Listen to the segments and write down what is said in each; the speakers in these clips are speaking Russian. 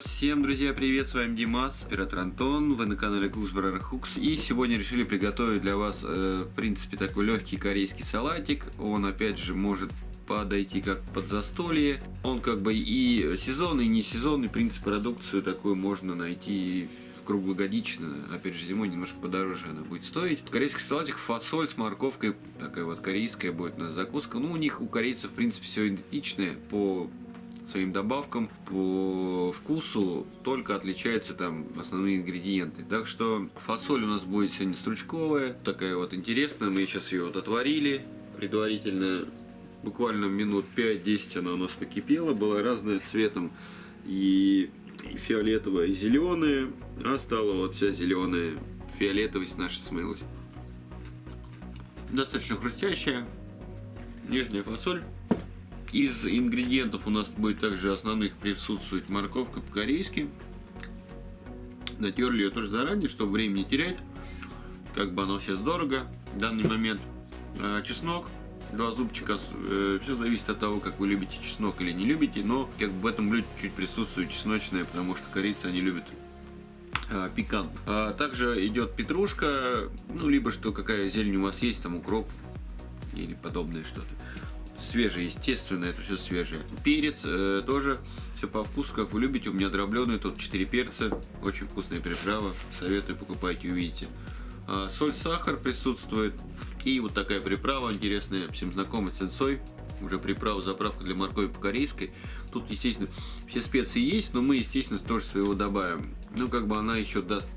Всем, друзья, привет, с вами Димас, оператор Антон, вы на канале Куксбрар Хукс. И сегодня решили приготовить для вас, э, в принципе, такой легкий корейский салатик. Он, опять же, может подойти как под застолье. Он как бы и сезонный, и не сезонный, в принципе, продукцию такую можно найти круглогодично, опять же зимой немножко подороже она будет стоить. Корейский салатик, фасоль с морковкой, такая вот корейская будет у нас закуска. Ну, у них, у корейцев, в принципе, все идентичное по своим добавкам, по вкусу, только отличаются там основные ингредиенты. Так что фасоль у нас будет сегодня стручковая, такая вот интересная. Мы сейчас ее вот отварили предварительно, буквально минут 5-10 она у нас покипела, была разная цветом и фиолетовая, и зеленая, а стала вот вся зеленая, фиолетовость наша смылась. Достаточно хрустящая, нежная фасоль. Из ингредиентов у нас будет также основных присутствовать морковка по-корейски. Натерли ее тоже заранее, чтобы время не терять. Как бы оно сейчас дорого в данный момент. А, чеснок, два зубчика. Э, Все зависит от того, как вы любите чеснок или не любите. Но как бы в этом блюде чуть присутствует чесночное, потому что корейцы они любят а, пикант. А также идет петрушка, ну либо что какая зелень у вас есть, там укроп или подобное что-то свежее, естественно, это все свежее. Перец э, тоже все по вкусу, как вы любите. У меня дробленый, тут 4 перца, очень вкусная приправа. Советую, покупайте, увидите. А, соль, сахар присутствует. И вот такая приправа интересная, всем знакомый сенсой. Уже приправа, заправка для моркови по-корейской. Тут, естественно, все специи есть, но мы, естественно, тоже своего добавим. Ну, как бы она еще даст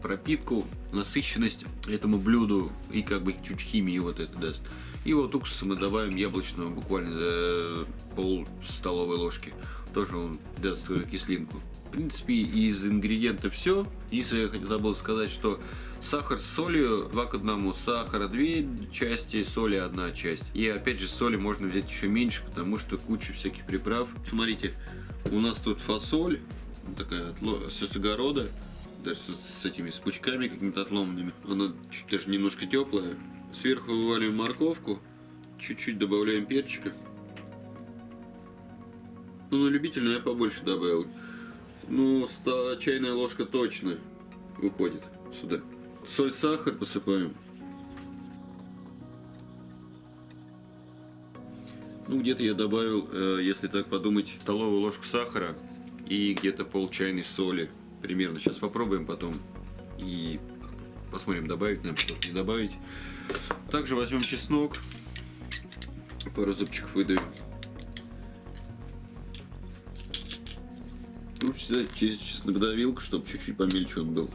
пропитку, насыщенность этому блюду и как бы чуть химии вот это даст. И вот уксуса мы добавим яблочного буквально э, пол столовой ложки. Тоже он даст кислинку. В принципе, из ингредиентов все. Если я забыл сказать, что сахар с солью 2 к 1, сахара 2 части, соли 1 часть. И опять же соли можно взять еще меньше, потому что куча всяких приправ. Смотрите, у нас тут фасоль, такая все с огорода, даже с, этими с пучками какими-то отломанными. Она даже немножко теплая. Сверху вываливаем морковку, чуть-чуть добавляем перчика. Ну, на любителя я побольше добавил. Ну, чайная ложка точно выходит сюда. Соль, сахар посыпаем. Ну, где-то я добавил, э, если так подумать, столовую ложку сахара и где-то пол чайной соли. Примерно. Сейчас попробуем потом и посмотрим, добавить нам что-то, не добавить. Также возьмем чеснок, пару зубчиков выдаем. Лучше взять через чеснокдавилку, чтобы чуть-чуть помельче он был,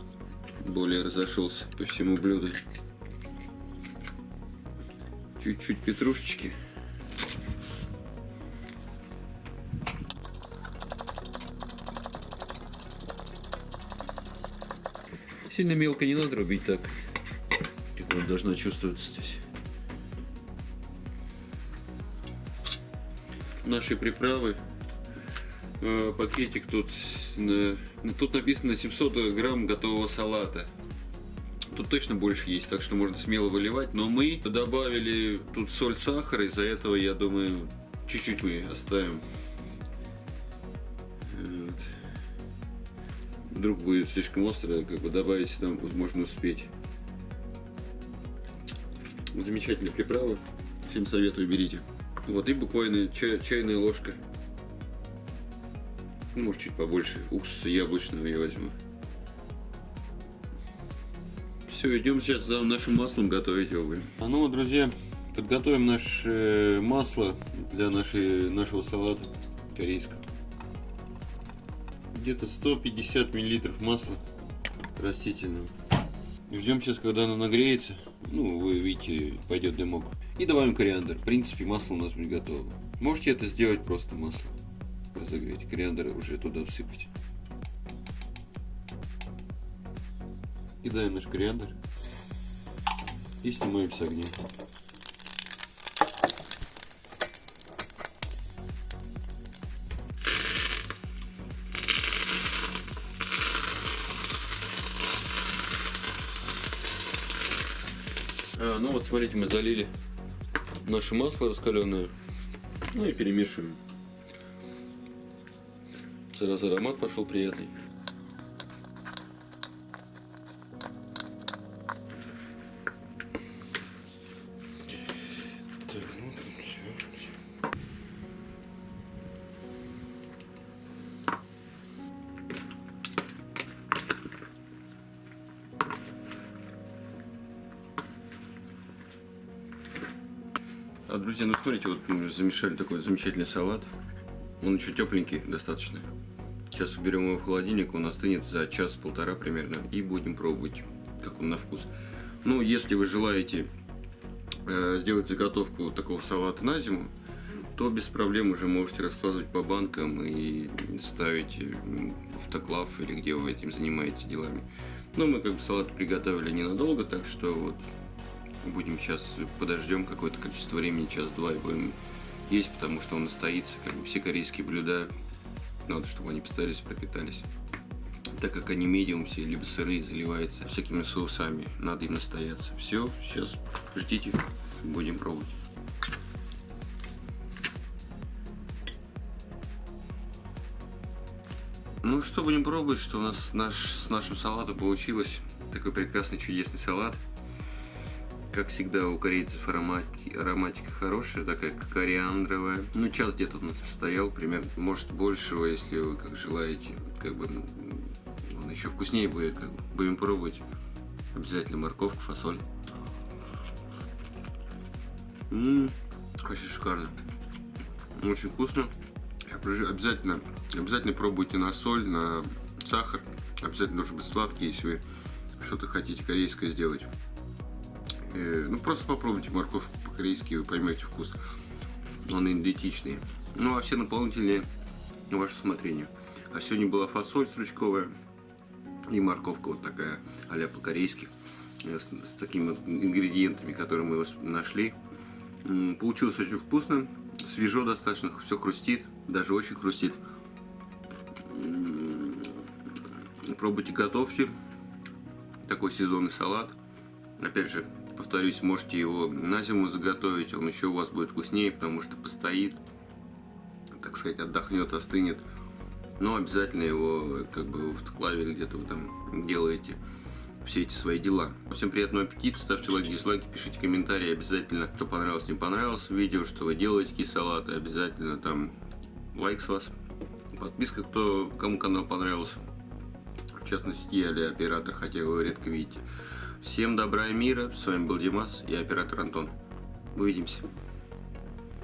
более разошелся по всему блюду. Чуть-чуть петрушечки. Сильно мелко не надо рубить так вот должна чувствоваться здесь. Наши приправы. Э, пакетик тут, тут написано 700 грамм готового салата. Тут точно больше есть, так что можно смело выливать. Но мы добавили тут соль, сахар, из-за этого, я думаю, чуть-чуть мы оставим. Вдруг будет слишком острое, как бы добавить там, возможно, успеть. Замечательные приправы. Всем советую, берите. Вот, и буквально чай, чайная ложка. Ну, может, чуть побольше. Уксуса яблочного я возьму. Все, идем сейчас за нашим маслом готовить его. А ну, друзья, подготовим наше масло для нашей, нашего салата корейского. Где-то 150 миллилитров масла растительного. Ждем сейчас, когда оно нагреется. Ну, вы видите, пойдет дымок. И добавим кориандр. В принципе, масло у нас будет готово. Можете это сделать просто масло. Разогреть. Кориандр уже туда всыпать. Кидаем наш кориандр. И снимаем с огня. А, ну вот смотрите, мы залили наше масло раскаленное. Ну и перемешиваем. сразу аромат пошел приятный. Друзья, ну смотрите, вот мы замешали такой замечательный салат. Он еще тепленький достаточно. Сейчас уберем его в холодильник, он остынет за час-полтора примерно. И будем пробовать, как он на вкус. Ну, если вы желаете э, сделать заготовку такого салата на зиму, то без проблем уже можете раскладывать по банкам и ставить в автоклав или где вы этим занимаетесь делами. Но мы как бы салат приготовили ненадолго, так что вот будем сейчас подождем какое-то количество времени, час-два и будем есть, потому что он настоится. Как бы все корейские блюда надо, чтобы они постарались, пропитались. Так как они медиум все, либо сырые, заливаются всякими соусами, надо им настояться. Все, сейчас ждите, будем пробовать. Ну что, будем пробовать, что у нас наш, с нашим салатом получилось. Такой прекрасный, чудесный салат. Как всегда у корейцев аромати, ароматика хорошая, такая кориандровая. Ну, час где-то у нас постоял, примерно, может большего, если вы как желаете. Как бы ну, он еще вкуснее будет, как бы. Будем пробовать. Обязательно морковка, фасоль. Ммм, очень шикарно. Очень вкусно. Обязательно, обязательно пробуйте на соль, на сахар. Обязательно должен быть сладкий, если вы что-то хотите корейское сделать. Э, ну, просто попробуйте морковку по-корейски, вы поймете вкус. Он идентичный. Ну, а все наполнители на ваше усмотрение. А сегодня была фасоль стручковая и морковка вот такая, а по-корейски. Э, с, с такими ингредиентами, которые мы нашли. Получилось очень вкусно, свежо достаточно, все хрустит, даже очень хрустит. Пробуйте, готовьте. Такой сезонный салат. Опять же, повторюсь, можете его на зиму заготовить, он еще у вас будет вкуснее, потому что постоит, так сказать, отдохнет, остынет. Но обязательно его как бы в клаве где-то вы там делаете все эти свои дела. Всем приятного аппетита, ставьте лайки, дизлайки, пишите комментарии обязательно, что понравилось, не понравилось видео, что вы делаете, какие салаты, обязательно там лайк с вас, подписка, кто, кому канал понравился, в частности я или оператор, хотя вы редко видите. Всем добра и мира. С вами был Димас и оператор Антон. Увидимся.